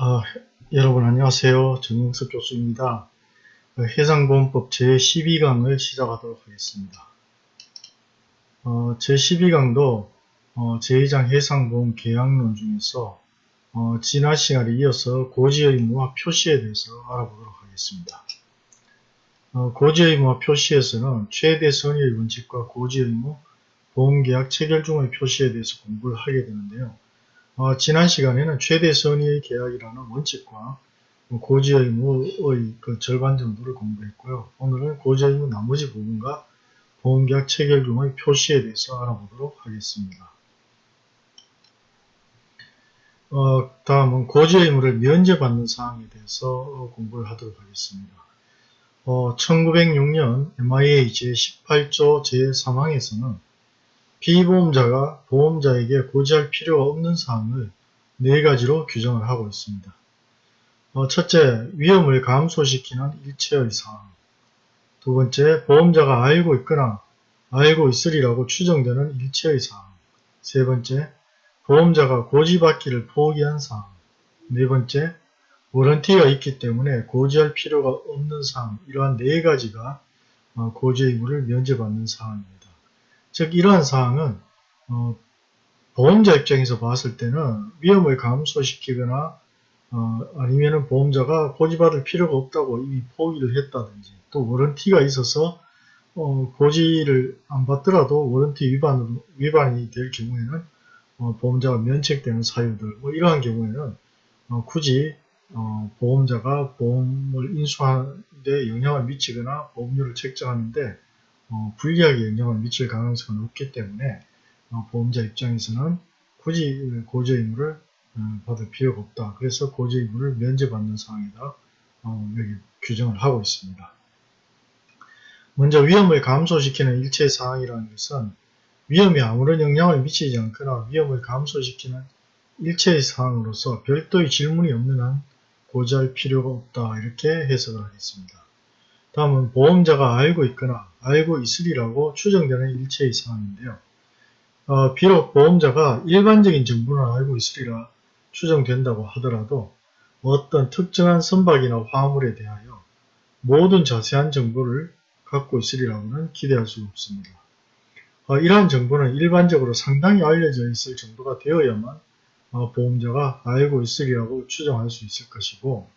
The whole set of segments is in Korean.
어, 여러분 안녕하세요. 정영석 교수입니다. 어, 해상보험법 제12강을 시작하도록 하겠습니다. 어, 제12강도 어, 제2장 해상보험 계약론 중에서 어, 지난 시간에 이어서 고지의무와 표시에 대해서 알아보도록 하겠습니다. 어, 고지의무와 표시에서는 최대 선의의 원칙과 고지의무, 보험계약 체결 중의 표시에 대해서 공부를 하게 되는데요. 어, 지난 시간에는 최대 선의의 계약이라는 원칙과 고지의무의 그 절반 정도를 공부했고요. 오늘은 고지의무 나머지 부분과 보험계약 체결 중의 표시에 대해서 알아보도록 하겠습니다. 어, 다음은 고지의무를 면제받는 사항에 대해서 공부를 하도록 하겠습니다. 어, 1906년 MIA 제18조 제3항에서는 피보험자가 보험자에게 고지할 필요가 없는 사항을 네 가지로 규정을 하고 있습니다. 어, 첫째, 위험을 감소시키는 일체의 사항. 두 번째, 보험자가 알고 있거나 알고 있으리라고 추정되는 일체의 사항. 세 번째, 보험자가 고지받기를 포기한 사항. 네 번째, 워런티가 있기 때문에 고지할 필요가 없는 사항. 이러한 네 가지가 어, 고지 의무를 면제받는 사항입니다. 즉 이러한 사항은 어, 보험자 입장에서 봤을 때는 위험을 감소시키거나 어, 아니면 보험자가 고지받을 필요가 없다고 이미 포기를 했다든지 또 워런티가 있어서 어, 고지를 안 받더라도 워런티 위반으로, 위반이 될 경우에는 어, 보험자가 면책되는 사유들 뭐 이러한 경우에는 어, 굳이 어, 보험자가 보험을 인수하는데 영향을 미치거나 보험료를 책정하는데 어, 불리하게 영향을 미칠 가능성은 없기 때문에 어, 보험자 입장에서는 굳이 고지 의무를 어, 받을 필요가 없다. 그래서 고지 의무를 면제받는 상황이다. 어, 여기 규정을 하고 있습니다. 먼저 위험을 감소시키는 일체 사항이라는 것은 위험이 아무런 영향을 미치지 않거나 위험을 감소시키는 일체의 사항으로서 별도의 질문이 없는 한 고지할 필요가 없다 이렇게 해석을 하겠습니다. 다음은 보험자가 알고 있거나 알고 있으리라고 추정되는 일체의 사항인데요. 어, 비록 보험자가 일반적인 정보는 알고 있으리라 추정된다고 하더라도 어떤 특정한 선박이나 화물에 대하여 모든 자세한 정보를 갖고 있으리라고는 기대할 수 없습니다. 어, 이러한 정보는 일반적으로 상당히 알려져 있을 정도가 되어야만 어, 보험자가 알고 있으리라고 추정할 수 있을 것이고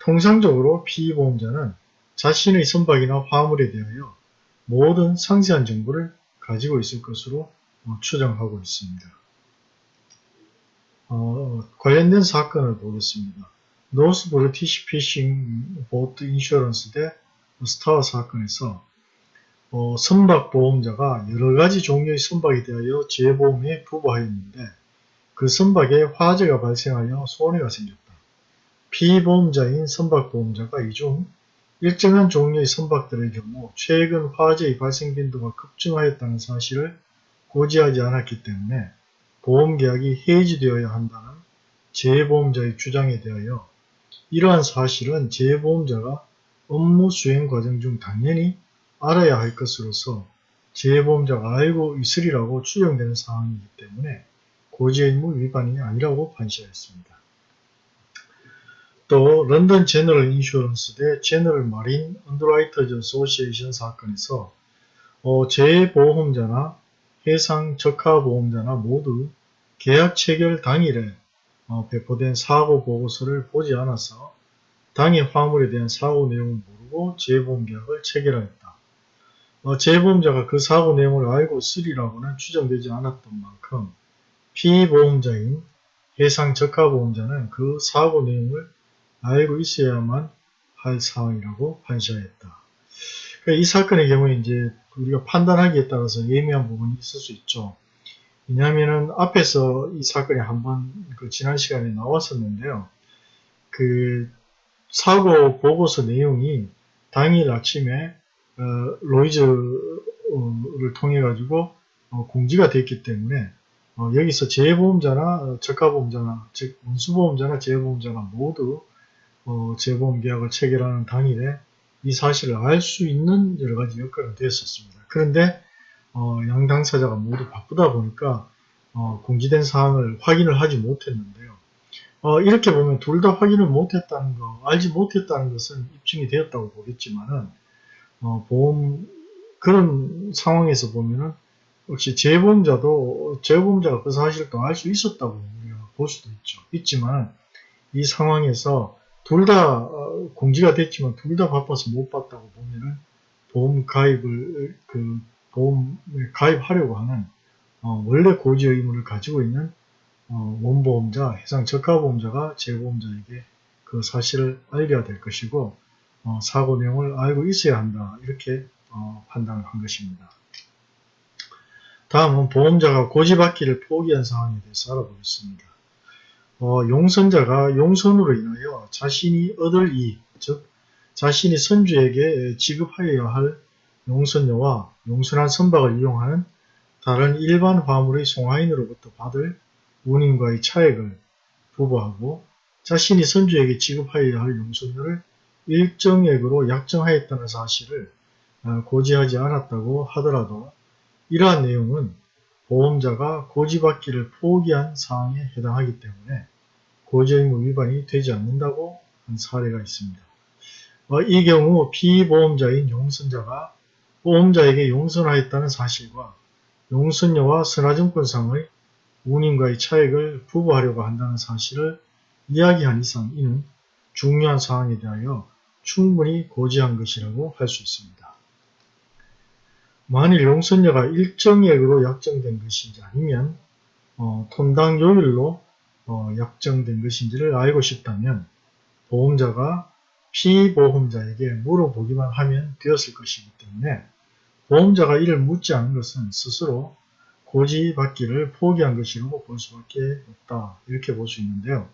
통상적으로 피보험자는 자신의 선박이나 화물에 대하여 모든 상세한 정보를 가지고 있을 것으로 어, 추정하고 있습니다. 어, 관련된 사건을 보겠습니다. North British Fishing Boat Insurance 대 Starr와 사건에서 어, 선박 보험자가 여러가지 종류의 선박에 대하여 재보험에 부과하였는데 그 선박에 화재가 발생하여 손해가 생겼다. 피보험자인 선박 보험자가 이중 일정한 종류의 선박들의 경우 최근 화재의 발생 빈도가 급증하였다는 사실을 고지하지 않았기 때문에 보험계약이 해지되어야 한다는 재보험자의 주장에 대하여 이러한 사실은 재보험자가 업무 수행 과정 중 당연히 알아야 할 것으로서 재보험자가 알고 있으리라고 추정되는 상황이기 때문에 고지의무 위반이 아니라고 판시하였습니다. 또 London General Insurance 대 General Marine Underwriters Association 사건에서 어, 재보험자나 해상 적하보험자나 모두 계약 체결 당일에 어, 배포된 사고 보고서를 보지 않아서 당해 화물에 대한 사고 내용을 모르고 재보험 계약을 체결하였다. 어, 재보험자가 그 사고 내용을 알고 있으리라고는 추정되지 않았던 만큼 피보험자인 해상 적하보험자는 그 사고 내용을 알고 있어야만 할 사항이라고 판시하였다. 그러니까 이 사건의 경우에 이제 우리가 판단하기에 따라서 예미한 부분이 있을 수 있죠. 왜냐하면은 앞에서 이 사건이 한번 그 지난 시간에 나왔었는데요. 그 사고 보고서 내용이 당일 아침에 어, 로이즈를 통해 가지고 어, 공지가 됐기 때문에 어, 여기서 재보험자나 저가보험자나 즉 운수보험자나 재보험자나 모두 어, 재보험 계약을 체결하는 당일에 이 사실을 알 수 있는 여러 가지 여건이 되었었습니다. 그런데 어, 양 당사자가 모두 바쁘다 보니까 어, 공지된 사항을 확인을 하지 못했는데요. 어, 이렇게 보면 둘 다 확인을 못했다는 거, 알지 못했다는 것은 입증이 되었다고 보겠지만은 어, 보험 그런 상황에서 보면은 역시 재보험자도 재보험자가 그 사실을 또 알 수 있었다고 볼 수도 있죠. 있지만 이 상황에서 둘 다 공지가 됐지만 둘 다 바빠서 못 봤다고 보면은 보험 가입을 그 보험에 가입하려고 하는 어, 원래 고지 의무를 가지고 있는 어, 원보험자, 해상 적하보험자가 재보험자에게 그 사실을 알려야 될 것이고 어, 사고 내용을 알고 있어야 한다 이렇게 어, 판단을 한 것입니다. 다음은 보험자가 고지받기를 포기한 상황에 대해서 알아보겠습니다. 어, 용선자가 용선으로 인하여 자신이 얻을 이익, 즉 자신이 선주에게 지급하여야 할 용선료와 용선한 선박을 이용하는 다른 일반 화물의 송화인으로부터 받을 운임과의 차액을 부부하고 자신이 선주에게 지급하여야 할 용선료를 일정액으로 약정하였다는 사실을 어, 고지하지 않았다고 하더라도 이러한 내용은 보험자가 고지받기를 포기한 사항에 해당하기 때문에 고지의무 위반이 되지 않는다고 한 사례가 있습니다. 어, 이 경우 피보험자인 용선자가 보험자에게 용선하였다는 사실과 용선료와 선화증권상의 운임과의 차액을 부부하려고 한다는 사실을 이야기한 이상 이는 중요한 사항에 대하여 충분히 고지한 것이라고 할 수 있습니다. 만일 용선료가 일정액으로 약정된 것인지 아니면 어, 톤당 요율로 어, 약정된 것인지를 알고 싶다면 보험자가 피보험자에게 물어보기만 하면 되었을 것이기 때문에 보험자가 이를 묻지 않은 것은 스스로 고지받기를 포기한 것이라고 볼 수밖에 없다. 이렇게 볼 수 있는데요.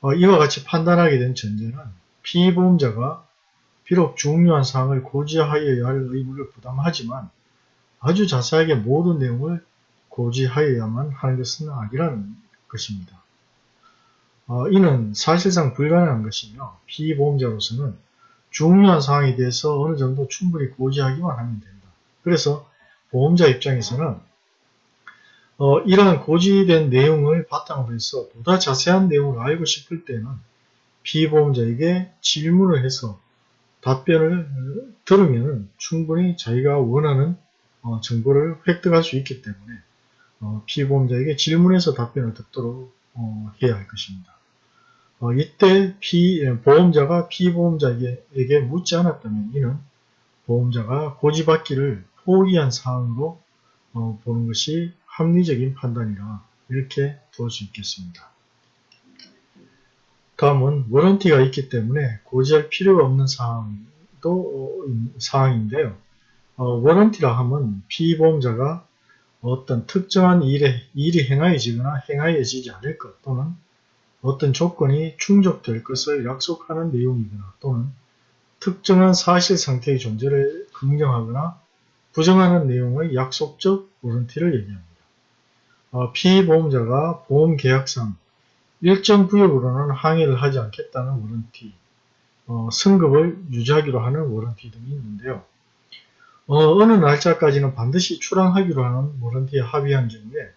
어, 이와 같이 판단하게 된 전제는 피보험자가 비록 중요한 사항을 고지하여야 할 의무를 부담하지만 아주 자세하게 모든 내용을 고지하여야만 하는 것은 아니라는 것입니다. 어, 이는 사실상 불가능한 것이며 피보험자로서는 중요한 사항에 대해서 어느 정도 충분히 고지하기만 하면 된다. 그래서 보험자 입장에서는 어, 이러한 고지된 내용을 바탕으로 해서 보다 자세한 내용을 알고 싶을 때는 피보험자에게 질문을 해서 답변을 들으면 충분히 자기가 원하는 어, 정보를 획득할 수 있기 때문에 어, 피보험자에게 질문해서 답변을 듣도록 어, 해야 할 것입니다. 이때 피, 예, 보험자가 피보험자에게 묻지 않았다면 이는 보험자가 고지받기를 포기한 사항으로 보는 것이 합리적인 판단이라 이렇게 볼 수 있겠습니다. 다음은 워런티가 있기 때문에 고지할 필요가 없는 사항도 어, 사항인데요. 어, 워런티라 함은 피보험자가 어떤 특정한 일에, 일이 행하여지거나 행하여지지 않을 것 또는 어떤 조건이 충족될 것을 약속하는 내용이거나 또는 특정한 사실 상태의 존재를 긍정하거나 부정하는 내용의 약속적 워런티를 얘기합니다. 어, 피보험자가 보험계약상 일정 구역으로는 항의를 하지 않겠다는 워런티, 어, 선급을 유지하기로 하는 warranty 등이 있는데요. 어느 날짜까지는 반드시 출항하기로 하는 warranty에 합의한 경우에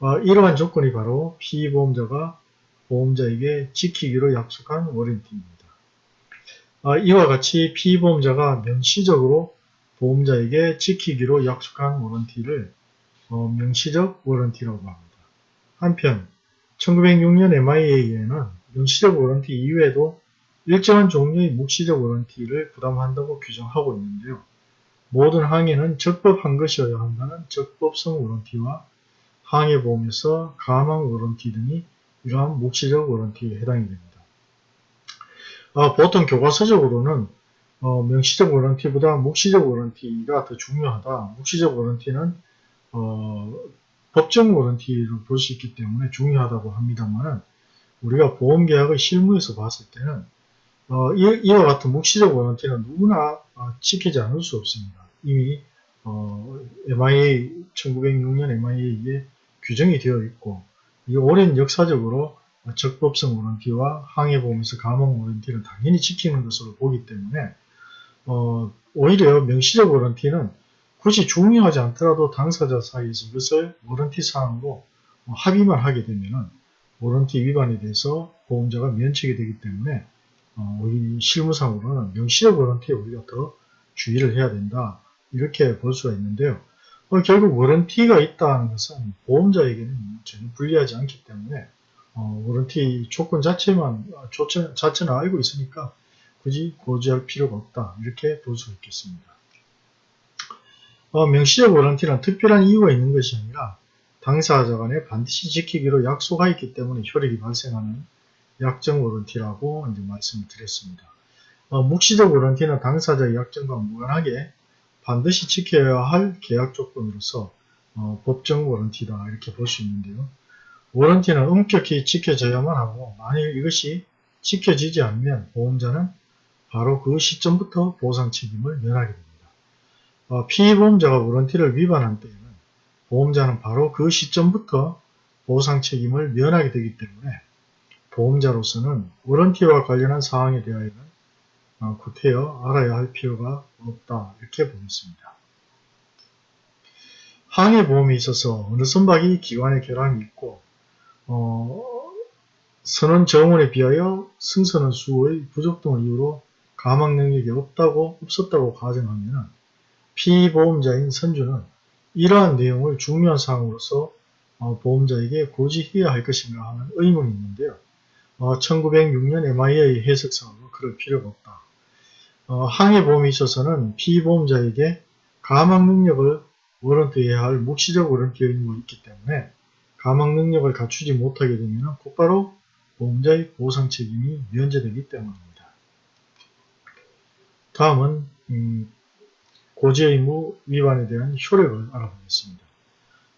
어, 이러한 조건이 바로 피보험자가 보험자에게 지키기로 약속한 warranty입니다. 어, 이와 같이 피보험자가 명시적으로 보험자에게 지키기로 약속한 warranty를 어, 명시적 warranty라고 합니다. 한편 1906년 MIA에는 명시적 warranty 이외에도 일정한 종류의 묵시적 warranty를 부담한다고 규정하고 있는데요. 모든 항해는 적법한 것이어야 한다는 적법성 warranty와 항해보험에서 감항 warranty 등이 이러한 묵시적 warranty에 해당이 됩니다. 아, 보통 교과서적으로는 어, 명시적 warranty보다 묵시적 warranty가 더 중요하다. 묵시적 warranty는 어, 법정 워런티를 볼수 있기 때문에 중요하다고 합니다만 우리가 보험계약의 실무에서 봤을 때는 어, 이, 와 같은 묵시적 워런티는 누구나 어, 지키지 않을 수 없습니다. 이미 어, MIA 1906년 MIA에 규정이 되어 있고 이 오랜 역사적으로 적법성 워런티와 항해보험에서 가망 워런티를 당연히 지키는 것으로 보기 때문에 어, 오히려 명시적 warranty는 굳이 중요하지 않더라도 당사자 사이에서 이것을 warranty 사항으로 합의만 하게 되면 warranty 위반에 대해서 보험자가 면책이 되기 때문에 어, 실무상으로는 명시적 warranty에 우리가 더 주의를 해야 된다. 이렇게 볼 수가 있는데요. 어, 결국 warranty가 있다는 것은 보험자에게는 전혀 불리하지 않기 때문에 어, warranty 조건 자체만 조건 자체는 알고 있으니까 굳이 고지할 필요가 없다. 이렇게 볼 수 있겠습니다. 어, 명시적 워런티는 특별한 이유가 있는 것이 아니라 당사자 간에 반드시 지키기로 약속하였기 때문에 효력이 발생하는 약정 워런티라고 이제 말씀을 드렸습니다. 어, 묵시적 워런티는 당사자의 약정과 무관하게 반드시 지켜야 할 계약 조건으로서 어, 법정 워런티다 이렇게 볼 수 있는데요. 워런티는 엄격히 지켜져야만 하고 만일 이것이 지켜지지 않으면 보험자는 바로 그 시점부터 보상 책임을 면하게 됩니다. 어, 피보험자가 워런티를 위반한 때에는 보험자는 바로 그 시점부터 보상 책임을 면하게 되기 때문에 보험자로서는 워런티와 관련한 사항에 대하여는 어, 구태여 알아야 할 필요가 없다 이렇게 보겠습니다. 항해보험에 있어서 어느 선박이 기관의 결함이 있고 어, 선원 정원에 비하여 승선원 수의 부족 등을 이유로 가망 능력이 없다고 없었다고 가정하면 피보험자인 선주는 이러한 내용을 중요한 사항으로서 어, 보험자에게 고지해야 할 것인가 하는 의문이 있는데요. 어, 1906년 MIA 해석상으로 그럴 필요가 없다. 어, 항해보험에 있어서는 피보험자에게 가망 능력을 워런트해야 할 묵시적 워런티 의무가 있기 때문에 가망 능력을 갖추지 못하게 되면 곧바로 보험자의 보상 책임이 면제되기 때문입니다. 다음은 음, 고지의무 위반에 대한 효력을 알아보겠습니다.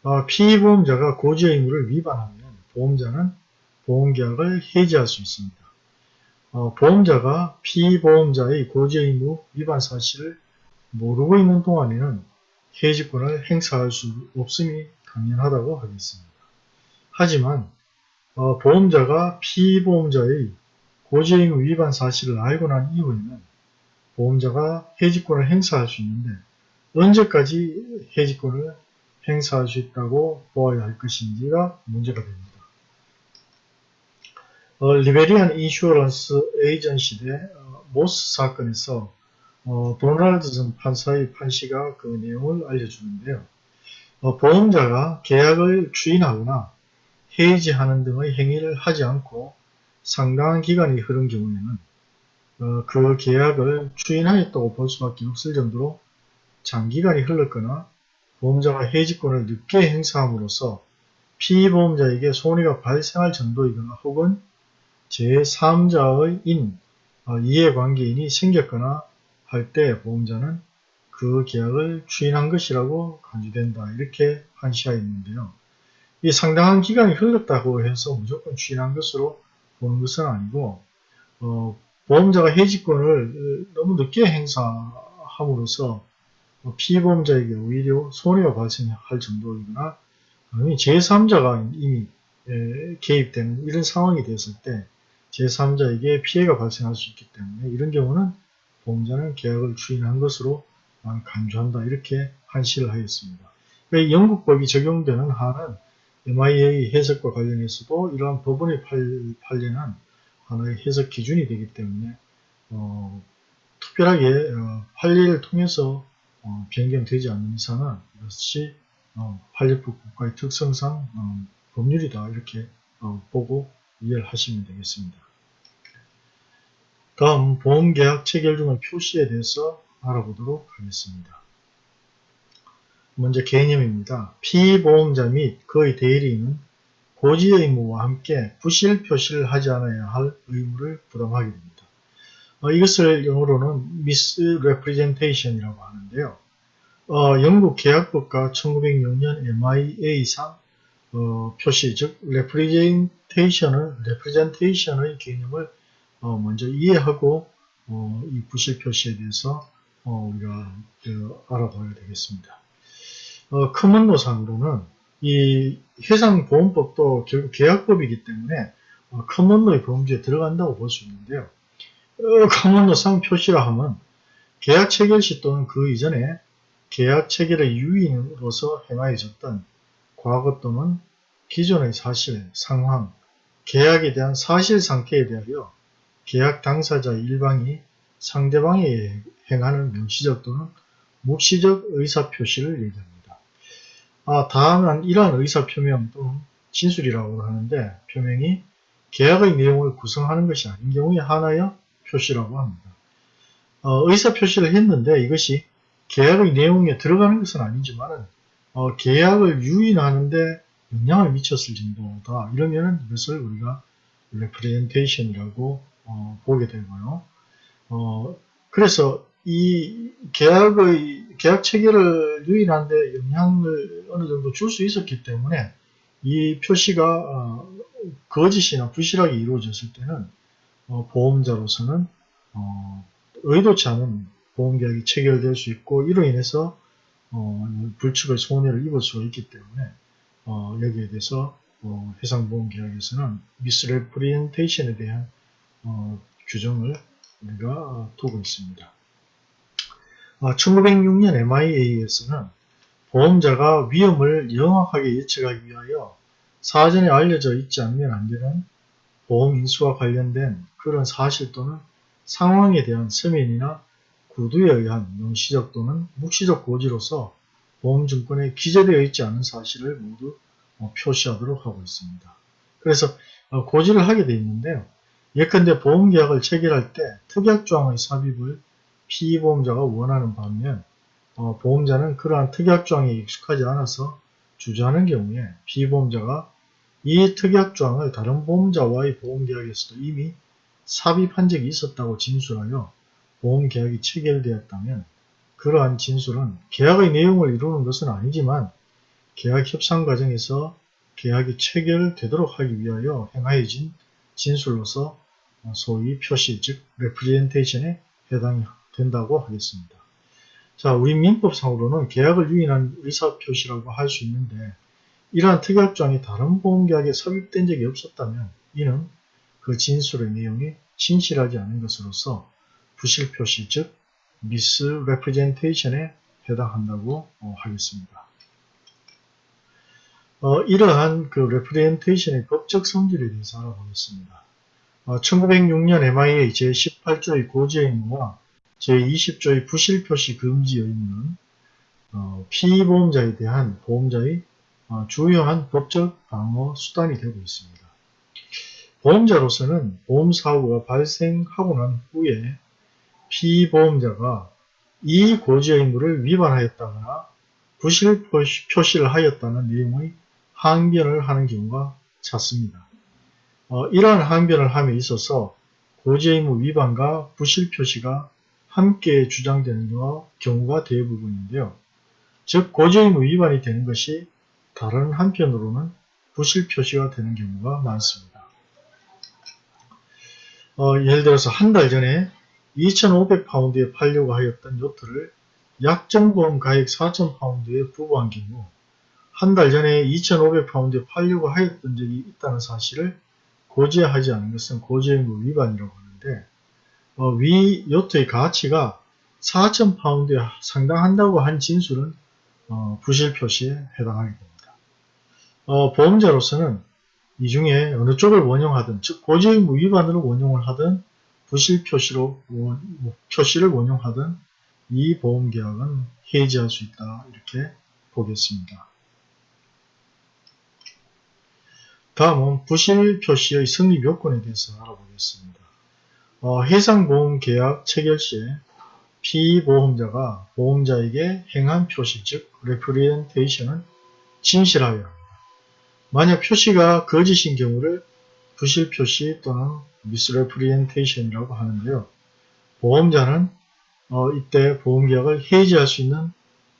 어, 피보험자가 고지의무를 위반하면 보험자는 보험계약을 해지할 수 있습니다. 어, 보험자가 피보험자의 고지의무 위반 사실을 모르고 있는 동안에는 해지권을 행사할 수 없음이 당연하다고 하겠습니다. 하지만 어, 보험자가 피보험자의 고지의무 위반 사실을 알고 난 이후에는 보험자가 해지권을 행사할 수 있는데 언제까지 해지권을 행사할 수 있다고 보아야 할 것인지가 문제가 됩니다. 어, Liberian Insurance Agency 대 어, Mosse 사건에서 어, 도널드슨 판사의 판시가 그 내용을 알려주는데요. 어, 보험자가 계약을 추인하거나 해지하는 등의 행위를 하지 않고 상당한 기간이 흐른 경우에는 어, 그 계약을 추인하였다고 볼 수밖에 없을 정도로 장기간이 흘렀거나 보험자가 해지권을 늦게 행사함으로써 피보험자에게 손해가 발생할 정도이거나 혹은 제3자의 인, 어, 이해관계인이 생겼거나 할 때 보험자는 그 계약을 추인한 것이라고 간주된다. 이렇게 판시하여 있는데요. 이 상당한 기간이 흘렀다고 해서 무조건 추인한 것으로 보는 것은 아니고 어, 보험자가 해지권을 너무 늦게 행사함으로써 피보험자에게 오히려 손해가 발생할 정도이거나 제3자가 이미 개입되는 이런 상황이 됐을 때 제3자에게 피해가 발생할 수 있기 때문에 이런 경우는 보험자는 계약을 추인한 것으로 간주한다 이렇게 한시를 하였습니다. 영국법이 적용되는 한은 MIA 해석과 관련해서도 이러한 법원의 판례는 하나의 해석 기준이 되기 때문에 어, 특별하게 어, 판례를 통해서 어, 변경되지 않는 이상은 이것이 어, 판례법 국가의 특성상 어, 법률이다 이렇게 어, 보고 이해를 하시면 되겠습니다. 다음 보험계약 체결 중의 표시에 대해서 알아보도록 하겠습니다. 먼저 개념입니다. 피보험자 및 그의 대리인은 고지 의무와 함께 부실 표시를 하지 않아야 할 의무를 부담하게 됩니다. 어, 이것을 영어로는 misrepresentation이라고 하는데요. 어, 영국 계약법과 1906년 MIA상 어, 표시, 즉 representation을, representation의 개념을 어, 먼저 이해하고 어, 이 부실 표시에 대해서 어, 우리가 그, 알아봐야 되겠습니다. 커먼노상으로는 이 해상보험법도 결국 계약법이기 때문에 커먼노의 범주에 들어간다고 볼 수 있는데요. 커먼노상 표시라 하면 계약 체결 시 또는 그 이전에 계약 체결의 유인으로서 행하여졌던 과거 또는 기존의 사실, 상황, 계약에 대한 사실 상태에 대하여 계약 당사자 일방이 상대방에 행하는 명시적 또는 묵시적 의사표시를 얘기합니다. 아, 다음은 이러한 의사표명 또는 진술이라고 하는데 표명이 계약의 내용을 구성하는 것이 아닌 경우에 하나의 표시라고 합니다. 어, 의사표시를 했는데 이것이 계약의 내용에 들어가는 것은 아니지만 어, 계약을 유인하는데 영향을 미쳤을 정도다. 이러면 이것을 우리가 representation이라고 어, 보게 되고요. 어, 그래서 이 계약의 계약 체계를 유인하는데 영향을 어느 정도 줄 수 있었기 때문에 이 표시가 어, 거짓이나 부실하게 이루어졌을 때는 어, 보험자로서는 어, 의도치 않은 보험계약이 체결될 수 있고 이로 인해서 어, 불측의 손해를 입을 수가 있기 때문에 어, 여기에 대해서 어, 해상보험계약에서는 미스레프리엔테이션에 대한 어, 규정을 우리가 두고 있습니다. 1906년 MIA에서는 보험자가 위험을 명확하게 예측하기 위하여 사전에 알려져 있지 않으면 안 되는 보험 인수와 관련된 그런 사실 또는 상황에 대한 서면이나 구두에 의한 명시적 또는 묵시적 고지로서 보험증권에 기재되어 있지 않은 사실을 모두 어, 표시하도록 하고 있습니다. 그래서 어, 고지를 하게 되어 있는데요. 예컨대 보험계약을 체결할 때 특약조항의 삽입을 피보험자가 원하는 반면 어, 보험자는 그러한 특약조항에 익숙하지 않아서 주저하는 경우에 피보험자가 이 특약조항을 다른 보험자와의 보험계약에서도 이미 삽입한 적이 있었다고 진술하여 보험계약이 체결되었다면 그러한 진술은 계약의 내용을 이루는 것은 아니지만 계약 협상 과정에서 계약이 체결되도록 하기 위하여 행하여진 진술로서 소위 표시 즉 레프리젠테이션에 해당이 된다고 하겠습니다. 자, 우리 민법상으로는 계약을 유인한 의사표시라고 할 수 있는데 이러한 특약조항이 다른 보험계약에 삽입된 적이 없었다면 이는 그 진술의 내용이 진실하지 않은 것으로서 부실표시 즉 misrepresentation에 해당한다고 어, 하겠습니다. 어, 이러한 그 representation의 법적 성질에 대해서 알아보겠습니다. 어, 1906년 MIA 제18조의 고지 의무와 제20조의 부실 표시 금지 의무는 어, 피보험자에 대한 보험자의 어, 주요한 법적 방어 수단이 되고 있습니다. 보험자로서는 보험사고가 발생하고 난 후에 피보험자가 이 고지 의무를 위반하였다거나 부실 표시를 하였다는 내용의 항변을 하는 경우가 잦습니다. 어, 이러한 항변을 함에 있어서 고지 의무 위반과 부실 표시가 함께 주장되는 경우가 대부분인데요. 즉 고지 의무 위반이 되는 것이 다른 한편으로는 부실 표시가 되는 경우가 많습니다. 어, 예를 들어서 한 달 전에 2,500파운드에 팔려고 하였던 요트를 약정보험 가액 4,000파운드에 부부한 경우 한 달 전에 2,500파운드에 팔려고 하였던 적이 있다는 사실을 고지하지 않은 것은 고지의무 위반이라고 하는데 어, 위 요트의 가치가 4,000파운드에 상당한다고 한 진술은 어, 부실 표시에 해당하게 됩니다. 어, 보험자로서는 이 중에 어느 쪽을 원용하든 즉 고지의무 위반으로 원용을 하든 부실 표시로 원, 뭐, 표시를 원용하든 이 보험계약은 해지할 수 있다 이렇게 보겠습니다. 다음은 부실 표시의 성립 요건에 대해서 알아보겠습니다. 어, 해상보험계약 체결 시에 피보험자가 보험자에게 행한 표시 즉 레프리엔테이션은 진실하여야 합니다. 만약 표시가 거짓인 경우를 부실 표시 또는 misrepresentation이라고 하는데요. 보험자는 어, 이때 보험계약을 해지할 수 있는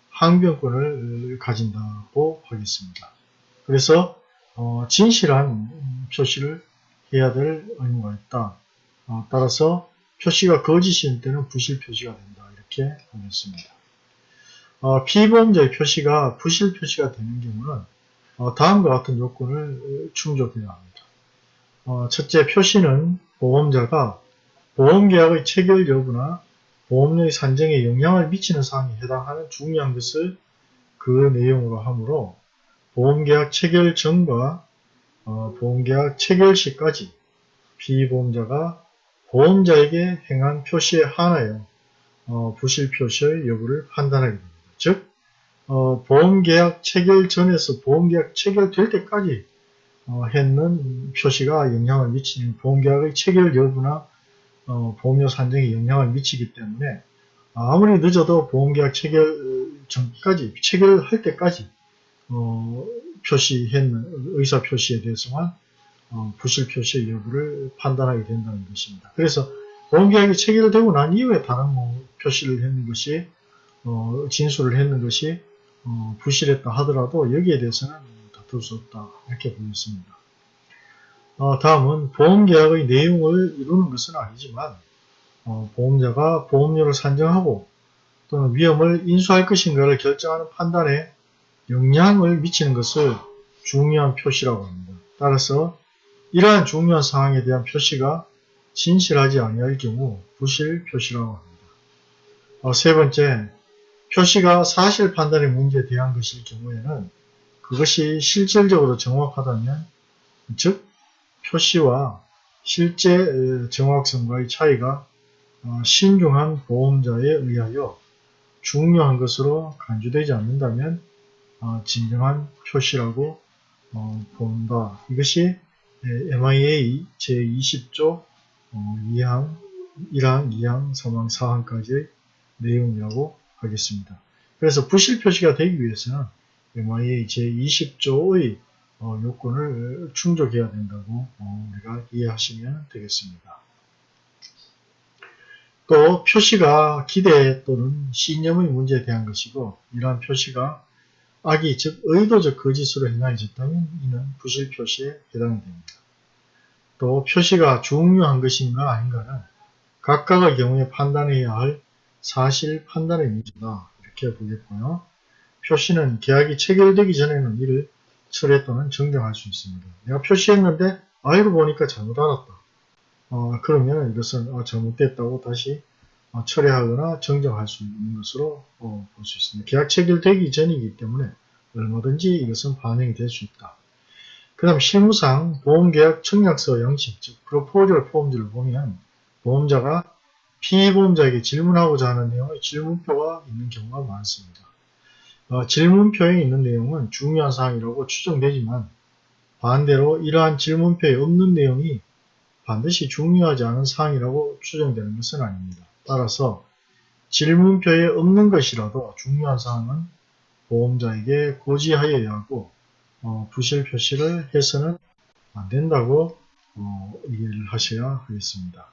항변권을 가진다고 하겠습니다. 그래서 어, 진실한 표시를 해야 될 의무가 있다. 어, 따라서 표시가 거짓인 때는 부실 표시가 된다. 이렇게 보겠습니다. 어, 피보험자의 표시가 부실 표시가 되는 경우는 어, 다음과 같은 요건을 충족해야 합니다. 어, 첫째 표시는 보험자가 보험계약의 체결 여부나 보험료의 산정에 영향을 미치는 사항에 해당하는 중요한 것을 그 내용으로 하므로 보험계약 체결 전과 어, 보험계약 체결 시까지 피보험자가 보험자에게 행한 표시에 한하여 어, 부실 표시의 여부를 판단하게 됩니다. 즉 어, 보험계약 체결 전에서 보험계약 체결될 때까지 어, 했는 표시가 영향을 미치는 보험계약의 체결 여부나 어, 보험료 산정에 영향을 미치기 때문에 아무리 늦어도 보험계약 체결 전까지 체결할 때까지 어, 표시했는 의사 표시에 대해서만 어, 부실 표시의 여부를 판단하게 된다는 것입니다. 그래서 보험계약이 체결되고 난 이후에 다른 뭐 표시를 했는 것이 어, 진술을 했는 것이 어, 부실했다 하더라도 여기에 대해서는 다툴 수 없다 이렇게 보였습니다. 어, 다음은 보험계약의 내용을 이루는 것은 아니지만 어, 보험자가 보험료를 산정하고 또는 위험을 인수할 것인가를 결정하는 판단에 영향을 미치는 것을 중요한 표시라고 합니다. 따라서 이러한 중요한 사항에 대한 표시가 진실하지 아니할 경우 부실 표시라고 합니다. 어, 세 번째, 표시가 사실 판단의 문제에 대한 것일 경우에는 그것이 실질적으로 정확하다면 즉 표시와 실제 정확성과의 차이가 어, 신중한 보험자에 의하여 중요한 것으로 간주되지 않는다면 어, 진정한 표시라고 본다. 이것이 MIA 제20조 2항, 1항, 2항, 3항, 4항까지의 내용이라고 하겠습니다. 그래서 부실 표시가 되기 위해서는 MIA 제20조의 어, 요건을 충족해야 된다고 어, 우리가 이해하시면 되겠습니다. 또 표시가 기대 또는 신념의 문제에 대한 것이고 이러한 표시가 악의 즉 의도적 거짓으로 행하여졌다면 이는 부실 표시에 해당이 됩니다. 또 표시가 중요한 것인가 아닌가는 각각의 경우에 판단해야 할 사실 판단의 문제다 이렇게 보겠고요. 표시는 계약이 체결되기 전에는 이를 철회 또는 정정할 수 있습니다. 내가 표시했는데 알고 보니까 잘못 알았다. 어, 그러면 이것은 어, 잘못됐다고 다시 어, 철회하거나 정정할 수 있는 것으로 어, 볼수 있습니다. 계약 체결되기 전이기 때문에 얼마든지 이것은 반영이 될 수 있다. 그 다음 실무상 보험계약 청약서 양식, 즉 프로포절 폼즈를 보면 보험자가 피보험자에게 질문하고자 하는 내용의 질문표가 있는 경우가 많습니다. 어, 질문표에 있는 내용은 중요한 사항이라고 추정되지만 반대로 이러한 질문표에 없는 내용이 반드시 중요하지 않은 사항이라고 추정되는 것은 아닙니다. 따라서 질문표에 없는 것이라도 중요한 사항은 보험자에게 고지하여야 하고 어, 부실 표시를 해서는 안 된다고 어, 이해를 하셔야 하겠습니다.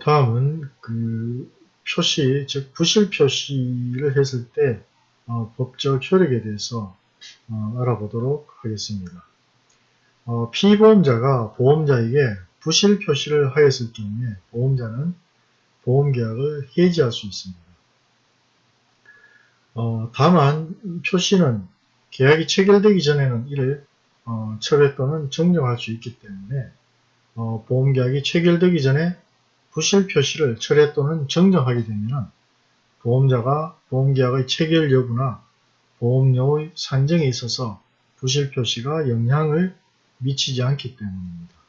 다음은 그 표시, 즉 부실 표시를 했을 때 어, 법적 효력에 대해서 어, 알아보도록 하겠습니다. 어, 피보험자가 보험자에게 부실 표시를 하였을 경우에 보험자는 보험계약을 해지할 수 있습니다. 어, 다만 표시는 계약이 체결되기 전에는 이를 어, 철회 또는 정정할 수 있기 때문에 어, 보험계약이 체결되기 전에 부실 표시를 철회 또는 정정하게 되면 보험자가 보험계약의 체결 여부나 보험료의 산정에 있어서 부실 표시가 영향을 미치지 않기 때문입니다.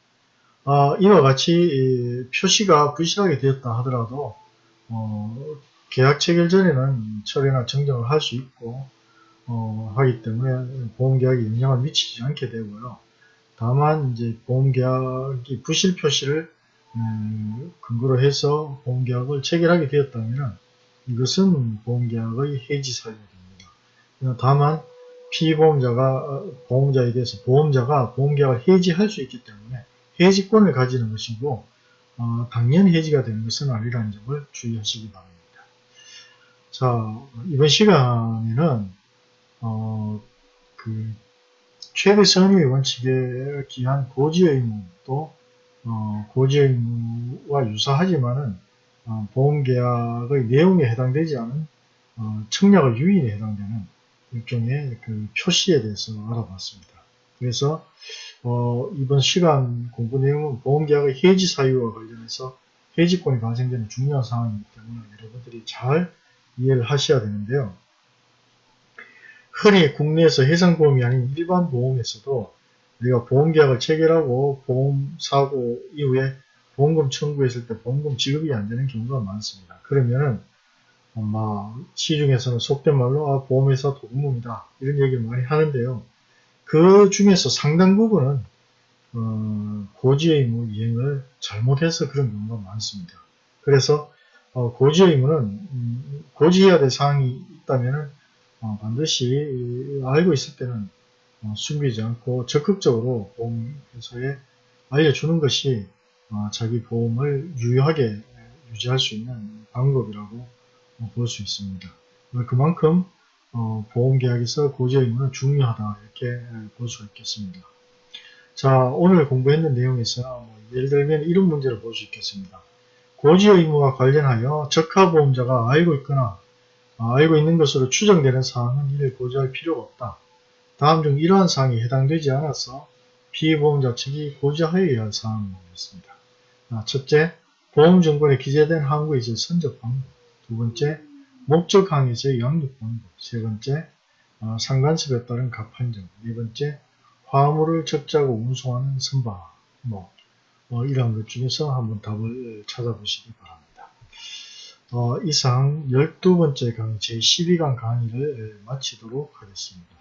아, 이와 같이 표시가 부실하게 되었다 하더라도 어, 계약 체결 전에는 철회나 정정을 할 수 있고 어, 하기 때문에 보험계약에 영향을 미치지 않게 되고요. 다만 이제 보험계약이 부실 표시를 음, 근거로 해서 보험계약을 체결하게 되었다면 이것은 보험계약의 해지 사유가 됩니다. 다만 피보험자가 어, 보험자에 대해서 보험자가 보험계약을 해지할 수 있기 때문에 해지권을 가지는 것이고 어, 당연히 해지가 되는 것은 아니라는 점을 주의하시기 바랍니다. 자 이번 시간에는 어, 그 최대 선의 원칙에 기한 고지 의무 또 어, 고지 의무와 유사하지만은 어, 보험계약의 내용에 해당되지 않은 어, 청약의 유인에 해당되는 일종의 그 표시에 대해서 알아봤습니다. 그래서 어, 이번 시간 공부 내용은 보험계약의 해지 사유와 관련해서 해지권이 발생되는 중요한 상황이기 때문에 여러분들이 잘 이해를 하셔야 되는데요. 흔히 국내에서 해상보험이 아닌 일반 보험에서도 우리가 보험계약을 체결하고 보험 사고 이후에 보험금 청구했을 때 보험금 지급이 안 되는 경우가 많습니다. 그러면은 아마 시중에서는 속된 말로 아, 보험회사 도둑놈이다 이런 얘기를 많이 하는데요. 그 중에서 상당 부분은 어, 고지의무 이행을 잘못해서 그런 경우가 많습니다. 그래서 어, 고지의무는 음, 고지해야 될 사항이 있다면 어, 반드시 알고 있을 때는 어, 숨기지 않고 적극적으로 보험회사에 알려주는 것이 어, 자기 보험을 유효하게 유지할 수 있는 방법이라고 어, 볼수 있습니다. 그만큼 어, 보험계약에서 고지 의무는 중요하다 이렇게 볼수 있겠습니다. 자 오늘 공부했는 내용에서 뭐 예를 들면 이런 문제를 볼 수 있겠습니다. 고지 의무와 관련하여 적하보험자가 알고 있거나 아, 알고 있는 것으로 추정되는 사항은 이를 고지할 필요가 없다. 다음 중 이러한 사항이 해당되지 않아서 피보험자 측이 고지하여야 할 사항은 뭐겠습니다. 아, 첫째, 보험증권에 기재된 항구에서의 선적 방법. 두 번째, 목적 항에서의 양육 방법. 세 번째, 어, 상간습에 따른 갑판정. 네 번째, 화물을 적자고 운송하는 선박. 뭐, 어, 이러한 것 중에서 한번 답을 찾아보시기 바랍니다. 어, 이상 12번째 강의 제12강 강의를 마치도록 하겠습니다.